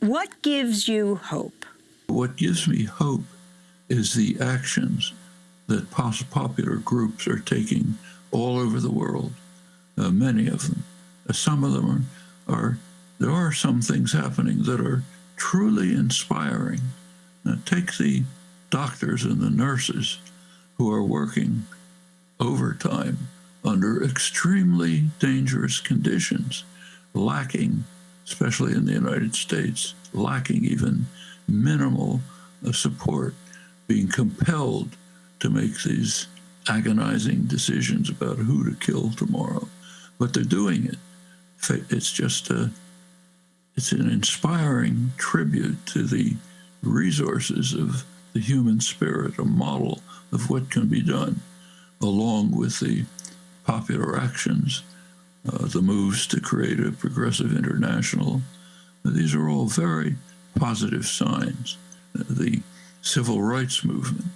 What gives you hope? What gives me hope is the actions that popular groups are taking all over the world. Uh, many of them. Uh, some of them are, are, there are some things happening that are truly inspiring. Uh, take the doctors and the nurses who are working overtime under extremely dangerous conditions, lacking, especially in the United States, lacking even minimal support, being compelled to make these agonizing decisions about who to kill tomorrow. But they're doing it. It's just a, it's an inspiring tribute to the resources of the human spirit, a model of what can be done, along with the popular actions, uh, the moves to create a progressive international. These are all very positive signs. Uh, the civil rights movement,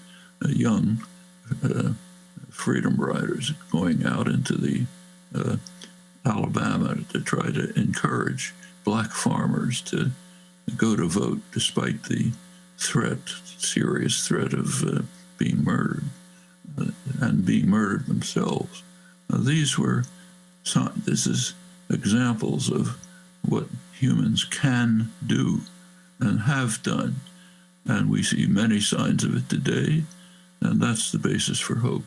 uh, young uh, freedom riders going out into the uh, Alabama to try to encourage black farmers to go to vote despite the threat, serious threat of uh, being murdered uh, and being murdered themselves. Now, these were some, this is examples of what humans can do and have done. And we see many signs of it today, and that's the basis for hope.